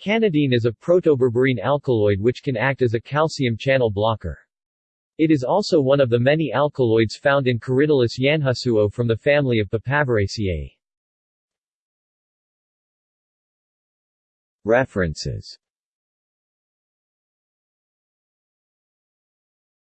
Canadine is a protoberberine alkaloid which can act as a calcium channel blocker. It is also one of the many alkaloids found in Corydalis yanhusuo from the family of Papaveraceae. References